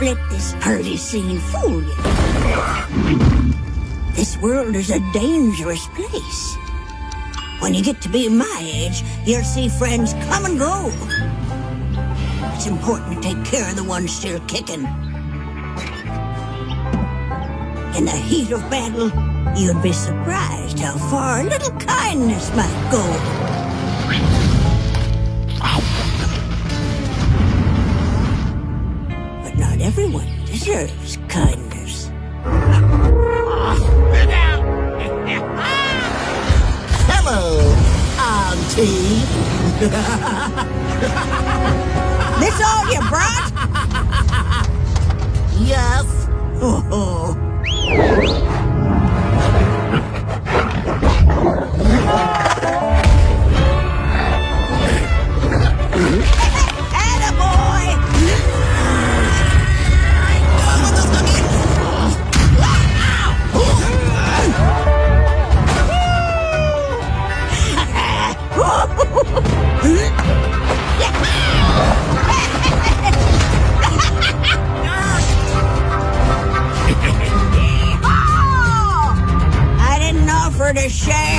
let this party scene fool you. This world is a dangerous place. When you get to be my age, you'll see friends come and go. It's important to take care of the ones still kicking. In the heat of battle, you'd be surprised how far a little kindness might go. Deserves kindness. Hello, Auntie. This all you brought? Yes. for the shame.